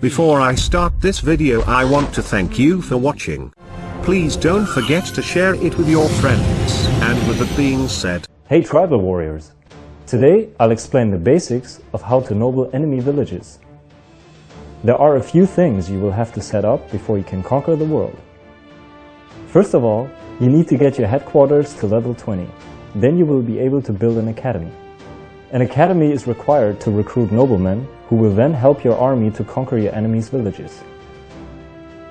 Before I start this video I want to thank you for watching. Please don't forget to share it with your friends. And with that being said, Hey tribal warriors! Today I'll explain the basics of how to noble enemy villages. There are a few things you will have to set up before you can conquer the world. First of all, you need to get your headquarters to level 20. Then you will be able to build an academy. An academy is required to recruit noblemen who will then help your army to conquer your enemy's villages.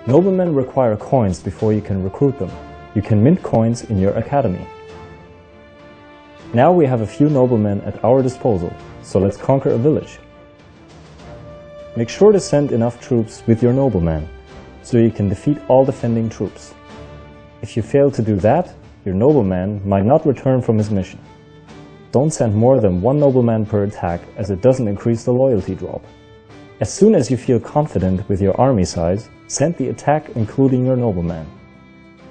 Noblemen require coins before you can recruit them. You can mint coins in your academy. Now we have a few noblemen at our disposal, so let's conquer a village. Make sure to send enough troops with your nobleman, so you can defeat all defending troops. If you fail to do that, your nobleman might not return from his mission. Don't send more than one nobleman per attack as it doesn't increase the loyalty drop. As soon as you feel confident with your army size, send the attack including your nobleman.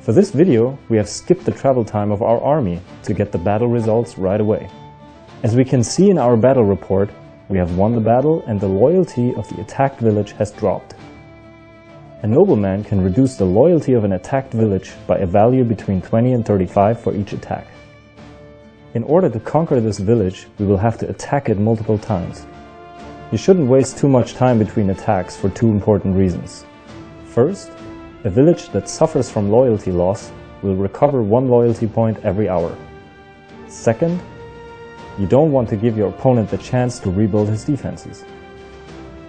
For this video, we have skipped the travel time of our army to get the battle results right away. As we can see in our battle report, we have won the battle and the loyalty of the attacked village has dropped. A nobleman can reduce the loyalty of an attacked village by a value between 20 and 35 for each attack. In order to conquer this village, we will have to attack it multiple times. You shouldn't waste too much time between attacks for two important reasons. First, a village that suffers from loyalty loss will recover one loyalty point every hour. Second, you don't want to give your opponent the chance to rebuild his defenses.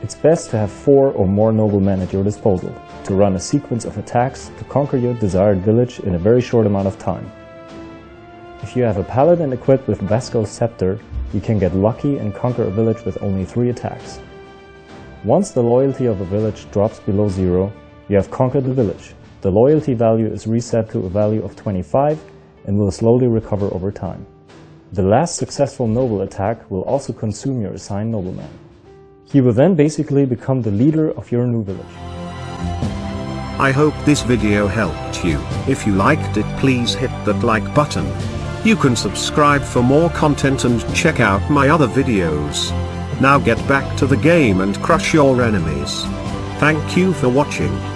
It's best to have four or more noblemen at your disposal to run a sequence of attacks to conquer your desired village in a very short amount of time. If you have a paladin equipped with Vasco's Scepter, you can get lucky and conquer a village with only three attacks. Once the loyalty of a village drops below zero, you have conquered the village. The loyalty value is reset to a value of 25 and will slowly recover over time. The last successful noble attack will also consume your assigned nobleman. He will then basically become the leader of your new village. I hope this video helped you. If you liked it please hit that like button. You can subscribe for more content and check out my other videos. Now get back to the game and crush your enemies. Thank you for watching.